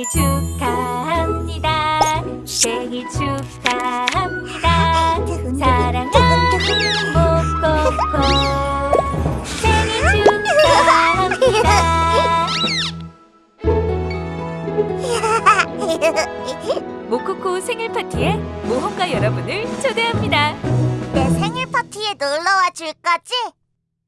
생일 축하합니다. 생일 축하합니다. 사랑하는 꼬꼬꼬 생일 축하합니다. 모코코 생일 파티에 모험가 여러분을 초대합니다. 내 생일 파티에 놀러와 줄 거지?